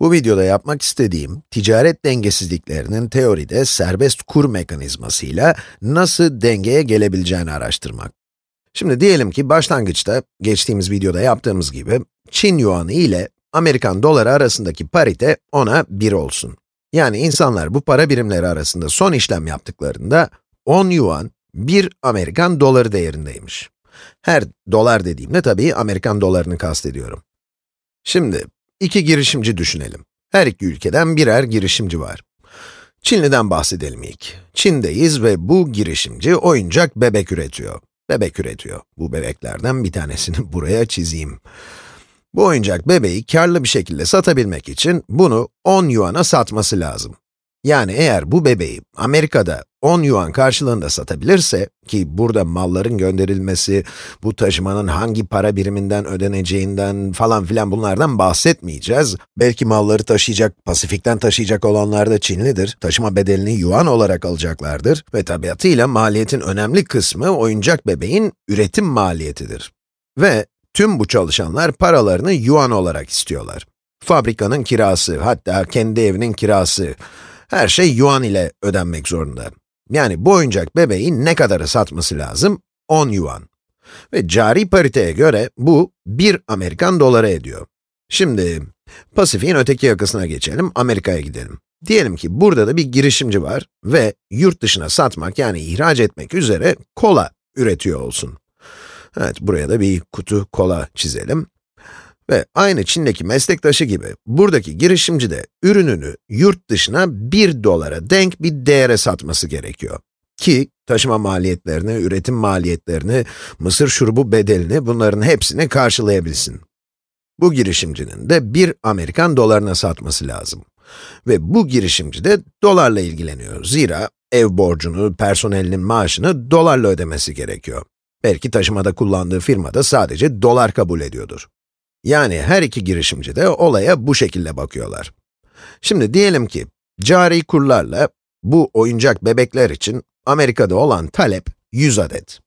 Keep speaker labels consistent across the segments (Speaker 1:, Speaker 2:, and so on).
Speaker 1: Bu videoda yapmak istediğim, ticaret dengesizliklerinin teoride serbest kur mekanizmasıyla nasıl dengeye gelebileceğini araştırmak. Şimdi diyelim ki başlangıçta, geçtiğimiz videoda yaptığımız gibi, Çin yuanı ile Amerikan doları arasındaki parite ona 1 olsun. Yani insanlar bu para birimleri arasında son işlem yaptıklarında 10 yuan, 1 Amerikan doları değerindeymiş. Her dolar dediğimde tabii Amerikan dolarını kastediyorum. Şimdi, iki girişimci düşünelim. Her iki ülkeden birer girişimci var. Çinli'den bahsedelim ilk. Çin'deyiz ve bu girişimci oyuncak bebek üretiyor. Bebek üretiyor. Bu bebeklerden bir tanesini buraya çizeyim. Bu oyuncak bebeği karlı bir şekilde satabilmek için bunu 10 yuana satması lazım. Yani eğer bu bebeği Amerika'da 10 yuan karşılığında satabilirse, ki burada malların gönderilmesi, bu taşımanın hangi para biriminden ödeneceğinden falan filan bunlardan bahsetmeyeceğiz. Belki malları taşıyacak, Pasifik'ten taşıyacak olanlar da Çinlidir. Taşıma bedelini yuan olarak alacaklardır ve tabiatıyla maliyetin önemli kısmı oyuncak bebeğin üretim maliyetidir. Ve tüm bu çalışanlar paralarını yuan olarak istiyorlar. Fabrikanın kirası, hatta kendi evinin kirası, her şey yuan ile ödenmek zorunda. Yani bu oyuncak bebeği ne kadara satması lazım? 10 yuan. Ve cari pariteye göre bu 1 Amerikan doları ediyor. Şimdi, Pasifik'in öteki yakasına geçelim, Amerika'ya gidelim. Diyelim ki burada da bir girişimci var ve yurt dışına satmak yani ihraç etmek üzere kola üretiyor olsun. Evet, buraya da bir kutu kola çizelim. Ve aynı Çin'deki meslektaşı gibi, buradaki girişimci de ürününü yurt dışına 1 dolara denk bir değere satması gerekiyor. Ki, taşıma maliyetlerini, üretim maliyetlerini, mısır şurubu bedelini, bunların hepsini karşılayabilsin. Bu girişimcinin de 1 Amerikan dolarına satması lazım. Ve bu girişimci de dolarla ilgileniyor. Zira ev borcunu, personelinin maaşını dolarla ödemesi gerekiyor. Belki taşımada kullandığı firmada sadece dolar kabul ediyordur. Yani her iki girişimci de olaya bu şekilde bakıyorlar. Şimdi diyelim ki, cari kurlarla bu oyuncak bebekler için Amerika'da olan talep 100 adet.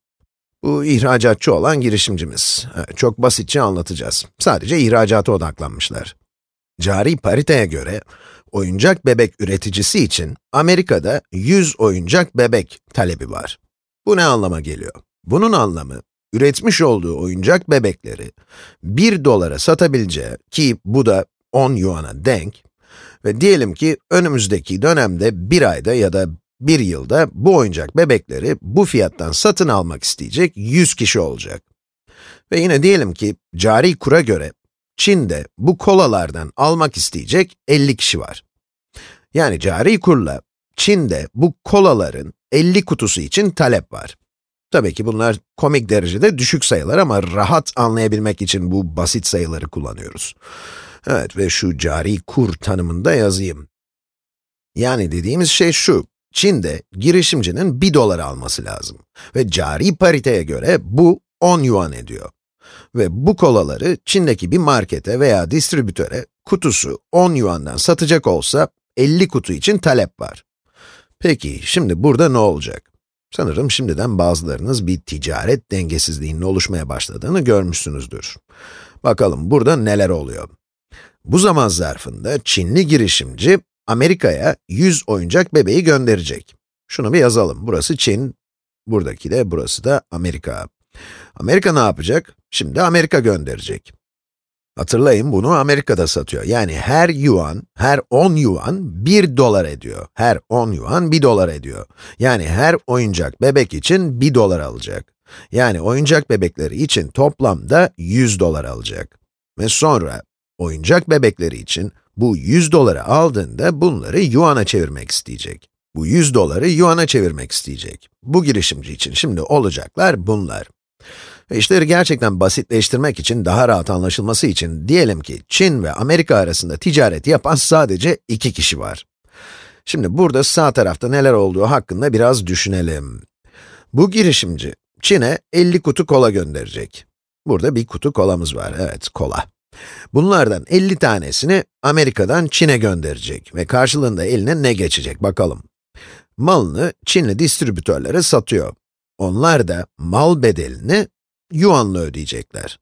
Speaker 1: Bu ihracatçı olan girişimcimiz. Çok basitçe anlatacağız. Sadece ihracata odaklanmışlar. Cari pariteye göre, oyuncak bebek üreticisi için Amerika'da 100 oyuncak bebek talebi var. Bu ne anlama geliyor? Bunun anlamı, üretmiş olduğu oyuncak bebekleri 1 dolara satabileceği ki bu da 10 yuana denk ve diyelim ki önümüzdeki dönemde bir ayda ya da bir yılda bu oyuncak bebekleri bu fiyattan satın almak isteyecek 100 kişi olacak. Ve yine diyelim ki cari kura göre Çin'de bu kolalardan almak isteyecek 50 kişi var. Yani cari kurla Çin'de bu kolaların 50 kutusu için talep var. Tabii ki bunlar komik derecede düşük sayılar ama rahat anlayabilmek için bu basit sayıları kullanıyoruz. Evet ve şu cari kur tanımında yazayım. Yani dediğimiz şey şu, Çin'de girişimcinin 1 dolar alması lazım. Ve cari pariteye göre bu 10 yuan ediyor. Ve bu kolaları Çin'deki bir markete veya distribütöre kutusu 10 yuandan satacak olsa 50 kutu için talep var. Peki, şimdi burada ne olacak? Sanırım şimdiden bazılarınız bir ticaret dengesizliğinin oluşmaya başladığını görmüşsünüzdür. Bakalım burada neler oluyor? Bu zaman zarfında Çinli girişimci Amerika'ya 100 oyuncak bebeği gönderecek. Şunu bir yazalım. Burası Çin, buradaki de burası da Amerika. Amerika ne yapacak? Şimdi Amerika gönderecek. Hatırlayın bunu Amerika'da satıyor. Yani her yuan, her 10 yuan 1 dolar ediyor. Her 10 yuan 1 dolar ediyor. Yani her oyuncak bebek için 1 dolar alacak. Yani oyuncak bebekleri için toplamda 100 dolar alacak. Ve sonra oyuncak bebekleri için bu 100 doları aldığında bunları yuana çevirmek isteyecek. Bu 100 doları yuana çevirmek isteyecek. Bu girişimci için şimdi olacaklar bunlar. İşleri gerçekten basitleştirmek için, daha rahat anlaşılması için diyelim ki Çin ve Amerika arasında ticaret yapan sadece iki kişi var. Şimdi burada sağ tarafta neler olduğu hakkında biraz düşünelim. Bu girişimci, Çin'e 50 kutu kola gönderecek. Burada bir kutu kolamız var, evet, kola. Bunlardan 50 tanesini Amerika'dan Çin'e gönderecek ve karşılığında eline ne geçecek bakalım. Malını Çinli distribütörlere satıyor. Onlar da mal bedelini yuanla ödeyecekler.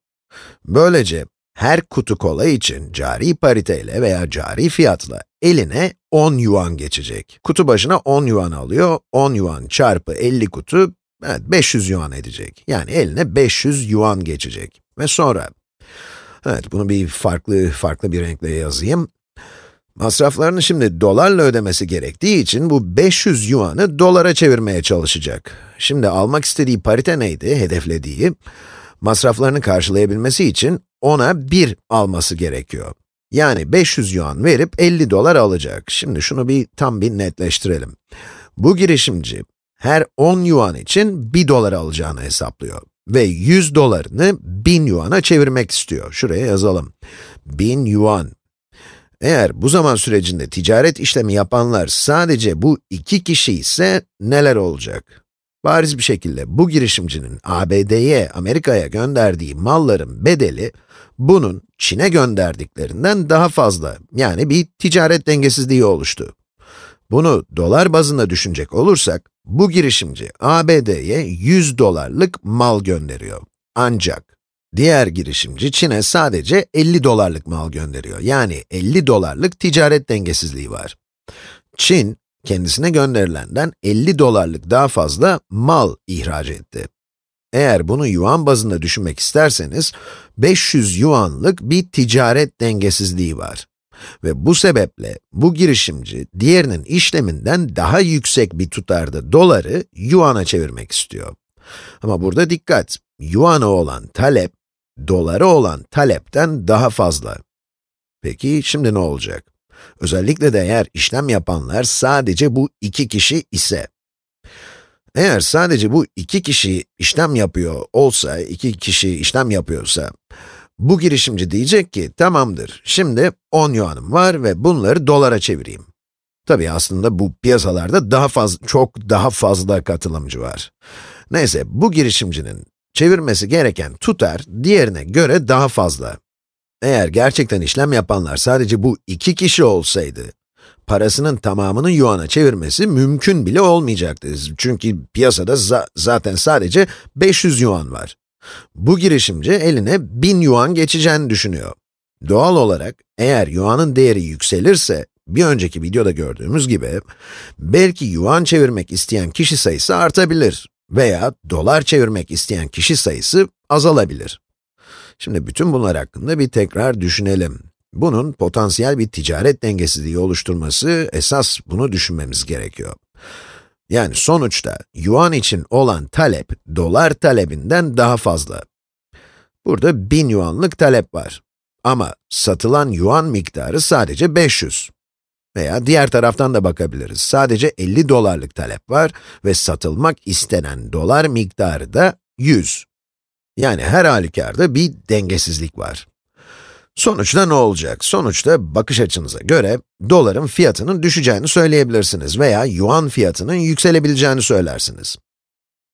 Speaker 1: Böylece her kutu kola için cari pariteyle veya cari fiyatla eline 10 yuan geçecek. Kutu başına 10 yuan alıyor, 10 yuan çarpı 50 kutu, evet 500 yuan edecek. Yani eline 500 yuan geçecek. Ve sonra, evet bunu bir farklı, farklı bir renkle yazayım. Masraflarını şimdi dolarla ödemesi gerektiği için bu 500 yuanı dolara çevirmeye çalışacak. Şimdi almak istediği parite neydi, hedeflediği? Masraflarını karşılayabilmesi için ona 1 alması gerekiyor. Yani 500 yuan verip 50 dolar alacak. Şimdi şunu bir tam bir netleştirelim. Bu girişimci her 10 yuan için 1 dolar alacağını hesaplıyor. Ve 100 dolarını 1000 yuana çevirmek istiyor. Şuraya yazalım. 1000 yuan. Eğer bu zaman sürecinde ticaret işlemi yapanlar sadece bu iki kişi ise neler olacak? Bariz bir şekilde bu girişimcinin ABD'ye, Amerika'ya gönderdiği malların bedeli, bunun Çin'e gönderdiklerinden daha fazla. Yani bir ticaret dengesizliği oluştu. Bunu dolar bazında düşünecek olursak, bu girişimci ABD'ye 100 dolarlık mal gönderiyor. Ancak diğer girişimci Çin'e sadece 50 dolarlık mal gönderiyor. Yani 50 dolarlık ticaret dengesizliği var. Çin, kendisine gönderilenden 50 dolarlık daha fazla mal ihraç etti. Eğer bunu yuan bazında düşünmek isterseniz, 500 yuanlık bir ticaret dengesizliği var. Ve bu sebeple bu girişimci diğerinin işleminden daha yüksek bir tutarda doları yuana çevirmek istiyor. Ama burada dikkat, yuana olan talep, dolara olan talepten daha fazla. Peki şimdi ne olacak? Özellikle de eğer işlem yapanlar sadece bu iki kişi ise. Eğer sadece bu iki kişi işlem yapıyor olsa, iki kişi işlem yapıyorsa, bu girişimci diyecek ki, tamamdır, şimdi 10 yuanım var ve bunları dolara çevireyim. Tabii aslında bu piyasalarda daha fazla, çok daha fazla katılımcı var. Neyse, bu girişimcinin çevirmesi gereken tutar, diğerine göre daha fazla. Eğer gerçekten işlem yapanlar sadece bu iki kişi olsaydı, parasının tamamını yuana çevirmesi mümkün bile olmayacaktı. Çünkü piyasada za zaten sadece 500 yuan var. Bu girişimci eline 1000 yuan geçeceğini düşünüyor. Doğal olarak, eğer yuanın değeri yükselirse, bir önceki videoda gördüğümüz gibi, belki yuan çevirmek isteyen kişi sayısı artabilir veya dolar çevirmek isteyen kişi sayısı azalabilir. Şimdi bütün bunlar hakkında bir tekrar düşünelim. Bunun potansiyel bir ticaret dengesizliği oluşturması, esas bunu düşünmemiz gerekiyor. Yani sonuçta, yuan için olan talep, dolar talebinden daha fazla. Burada 1000 yuanlık talep var. Ama satılan yuan miktarı sadece 500. Veya diğer taraftan da bakabiliriz. Sadece 50 dolarlık talep var ve satılmak istenen dolar miktarı da 100. Yani her halükarda bir dengesizlik var. Sonuçta ne olacak? Sonuçta bakış açınıza göre doların fiyatının düşeceğini söyleyebilirsiniz veya yuan fiyatının yükselebileceğini söylersiniz.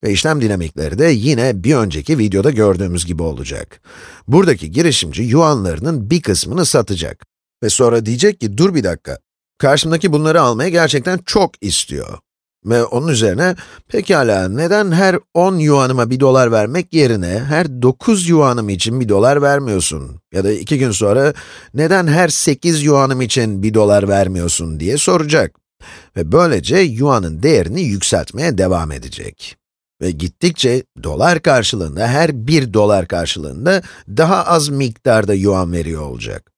Speaker 1: Ve işlem dinamikleri de yine bir önceki videoda gördüğümüz gibi olacak. Buradaki girişimci yuanlarının bir kısmını satacak. Ve sonra diyecek ki, dur bir dakika, karşımdaki bunları almaya gerçekten çok istiyor. Ve onun üzerine, pekala neden her 10 yuanıma 1 dolar vermek yerine her 9 yuanım için 1 dolar vermiyorsun? Ya da 2 gün sonra, neden her 8 yuanım için 1 dolar vermiyorsun diye soracak. Ve böylece yuanın değerini yükseltmeye devam edecek. Ve gittikçe dolar karşılığında, her 1 dolar karşılığında daha az miktarda yuan veriyor olacak.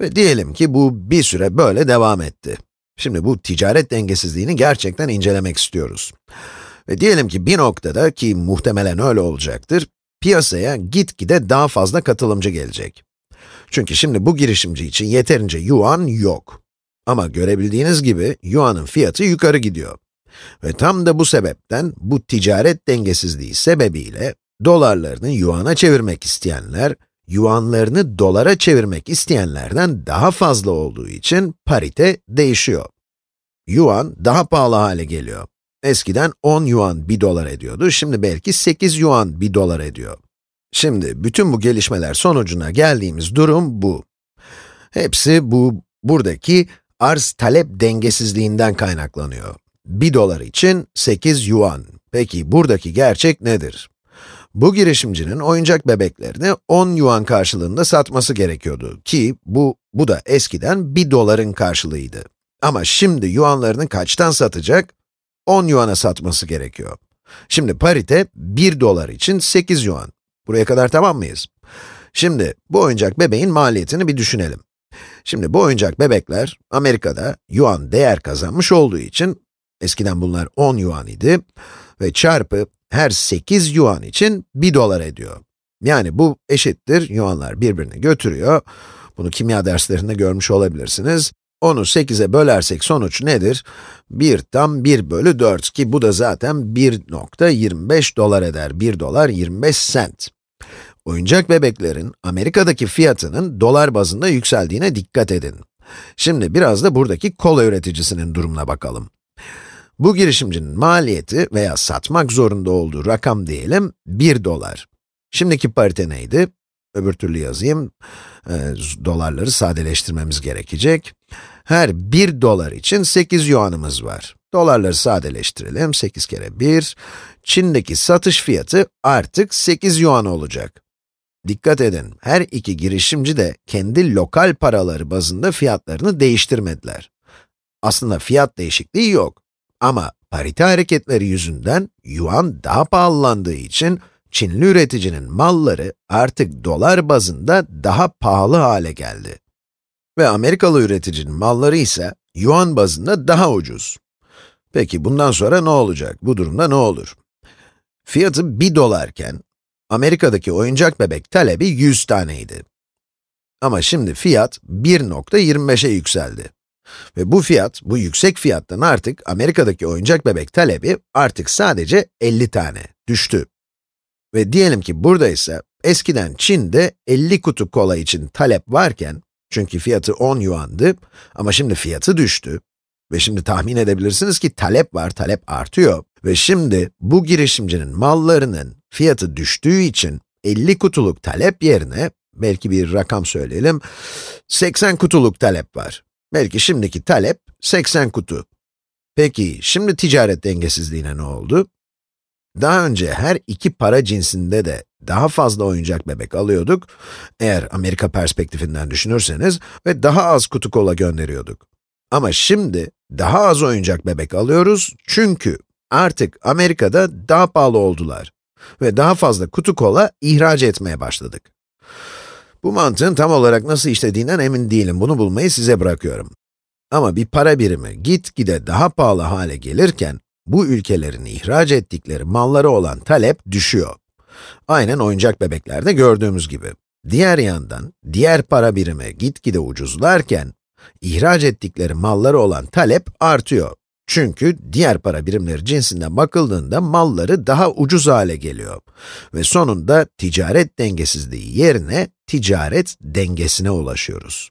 Speaker 1: Ve diyelim ki bu bir süre böyle devam etti. Şimdi bu ticaret dengesizliğini gerçekten incelemek istiyoruz. Ve diyelim ki bir noktada, ki muhtemelen öyle olacaktır, piyasaya gitgide daha fazla katılımcı gelecek. Çünkü şimdi bu girişimci için yeterince yuan yok. Ama görebildiğiniz gibi, yuanın fiyatı yukarı gidiyor. Ve tam da bu sebepten, bu ticaret dengesizliği sebebiyle, dolarlarını yuana çevirmek isteyenler, yuanlarını dolara çevirmek isteyenlerden daha fazla olduğu için parite değişiyor. Yuan daha pahalı hale geliyor. Eskiden 10 yuan 1 dolar ediyordu, şimdi belki 8 yuan 1 dolar ediyor. Şimdi bütün bu gelişmeler sonucuna geldiğimiz durum bu. Hepsi bu, buradaki arz-talep dengesizliğinden kaynaklanıyor. 1 dolar için 8 yuan. Peki buradaki gerçek nedir? Bu girişimcinin oyuncak bebeklerini 10 yuan karşılığında satması gerekiyordu ki bu, bu da eskiden 1 doların karşılığıydı. Ama şimdi yuanlarını kaçtan satacak? 10 yuana satması gerekiyor. Şimdi parite 1 dolar için 8 yuan. Buraya kadar tamam mıyız? Şimdi bu oyuncak bebeğin maliyetini bir düşünelim. Şimdi bu oyuncak bebekler Amerika'da yuan değer kazanmış olduğu için eskiden bunlar 10 yuan idi ve çarpı her 8 yuan için 1 dolar ediyor. Yani bu eşittir, yuanlar birbirini götürüyor. Bunu kimya derslerinde görmüş olabilirsiniz. Onu 8'e bölersek sonuç nedir? 1 tam 1 bölü 4 ki bu da zaten 1.25 dolar eder. 1 dolar 25 sent. Oyuncak bebeklerin Amerika'daki fiyatının dolar bazında yükseldiğine dikkat edin. Şimdi biraz da buradaki kola üreticisinin durumuna bakalım. Bu girişimcinin maliyeti veya satmak zorunda olduğu rakam diyelim 1 dolar. Şimdiki parite neydi? Öbür türlü yazayım. E, dolarları sadeleştirmemiz gerekecek. Her 1 dolar için 8 yuanımız var. Dolarları sadeleştirelim. 8 kere 1. Çin'deki satış fiyatı artık 8 yuan olacak. Dikkat edin, her iki girişimci de kendi lokal paraları bazında fiyatlarını değiştirmediler. Aslında fiyat değişikliği yok. Ama parite hareketleri yüzünden yuan daha pahalandığı için Çinli üreticinin malları artık dolar bazında daha pahalı hale geldi. Ve Amerikalı üreticinin malları ise yuan bazında daha ucuz. Peki bundan sonra ne olacak? Bu durumda ne olur? Fiyatı 1 dolarken, Amerika'daki oyuncak bebek talebi 100 taneydi. Ama şimdi fiyat 1.25'e yükseldi. Ve bu fiyat, bu yüksek fiyattan artık Amerika'daki oyuncak bebek talebi artık sadece 50 tane düştü. Ve diyelim ki burada ise eskiden Çin'de 50 kutu kola için talep varken, çünkü fiyatı 10 yuandı ama şimdi fiyatı düştü. Ve şimdi tahmin edebilirsiniz ki talep var, talep artıyor. Ve şimdi bu girişimcinin mallarının fiyatı düştüğü için 50 kutuluk talep yerine, belki bir rakam söyleyelim, 80 kutuluk talep var. Belki şimdiki talep 80 kutu. Peki, şimdi ticaret dengesizliğine ne oldu? Daha önce her iki para cinsinde de daha fazla oyuncak bebek alıyorduk, eğer Amerika perspektifinden düşünürseniz ve daha az kutu kola gönderiyorduk. Ama şimdi daha az oyuncak bebek alıyoruz çünkü artık Amerika'da daha pahalı oldular ve daha fazla kutu kola ihraç etmeye başladık. Bu mantığın tam olarak nasıl işlediğinden emin değilim, bunu bulmayı size bırakıyorum. Ama bir para birimi gitgide daha pahalı hale gelirken, bu ülkelerin ihraç ettikleri malları olan talep düşüyor. Aynen oyuncak bebeklerde gördüğümüz gibi. Diğer yandan, diğer para birimi gitgide ucuzlarken, ihraç ettikleri malları olan talep artıyor. Çünkü diğer para birimleri cinsinden bakıldığında malları daha ucuz hale geliyor. Ve sonunda ticaret dengesizliği yerine ticaret dengesine ulaşıyoruz.